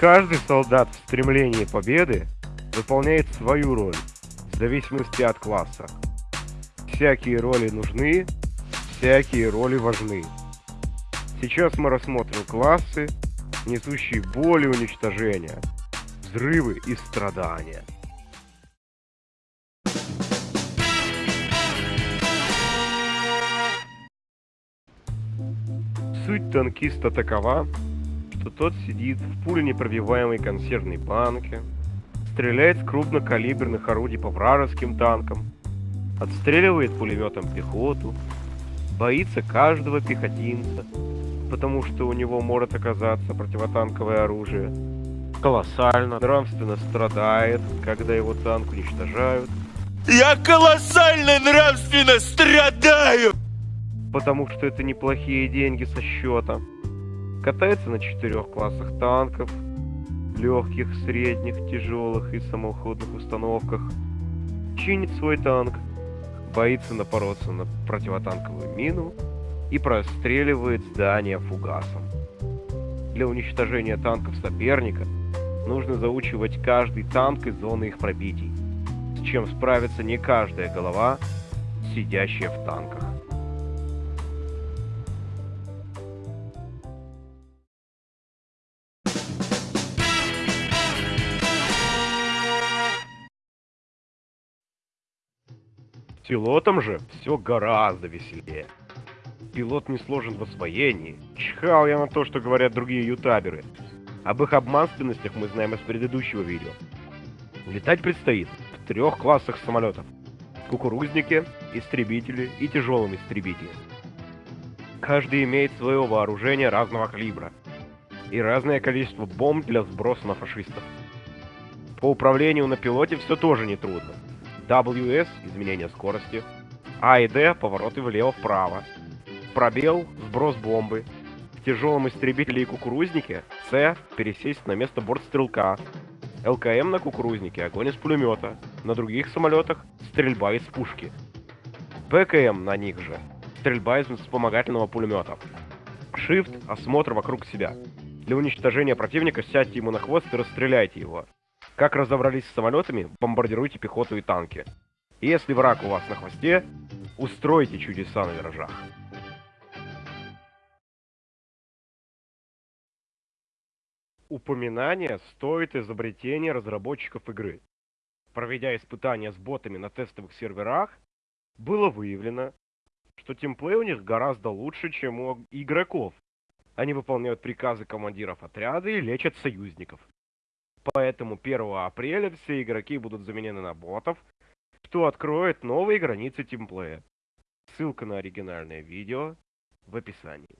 Каждый солдат в стремлении победы выполняет свою роль, в зависимости от класса. Всякие роли нужны, всякие роли важны. Сейчас мы рассмотрим классы, несущие боль и уничтожение, взрывы и страдания. Суть танкиста такова, что тот сидит в пуленепробиваемой консервной банке, стреляет с крупнокалиберных орудий по вражеским танкам, отстреливает пулеметом пехоту, боится каждого пехотинца, потому что у него может оказаться противотанковое оружие, колоссально нравственно страдает, когда его танк уничтожают. Я колоссально нравственно страдаю! Потому что это неплохие деньги со счета. Катается на четырех классах танков, легких, средних, тяжелых и самоходных установках. Чинит свой танк, боится напороться на противотанковую мину и простреливает здание фугасом. Для уничтожения танков соперника нужно заучивать каждый танк и зоны их пробитий, с чем справится не каждая голова, сидящая в танках. Пилотом же все гораздо веселее. Пилот не сложен в освоении. Чихал я на то, что говорят другие ютаберы. Об их обманственностях мы знаем из предыдущего видео. Летать предстоит в трех классах самолетов. Кукурузники, истребители и тяжелым истребители. Каждый имеет свое вооружение разного калибра и разное количество бомб для сброса на фашистов. По управлению на пилоте все тоже нетрудно. WS – изменение скорости, А и D – повороты влево-вправо, пробел – сброс бомбы, в тяжелом истребителе и кукурузнике С – пересесть на место бортстрелка, ЛКМ на кукурузнике – огонь из пулемета, на других самолетах – стрельба из пушки, ПКМ на них же – стрельба из вспомогательного пулемета, Shift – осмотр вокруг себя. Для уничтожения противника сядьте ему на хвост и расстреляйте его. Как разобрались с самолетами, бомбардируйте пехоту и танки. И если враг у вас на хвосте, устройте чудеса на виражах. Упоминание стоит изобретения разработчиков игры. Проведя испытания с ботами на тестовых серверах, было выявлено, что тимплей у них гораздо лучше, чем у игроков. Они выполняют приказы командиров отряда и лечат союзников. Поэтому 1 апреля все игроки будут заменены на ботов, что откроет новые границы тимплея. Ссылка на оригинальное видео в описании.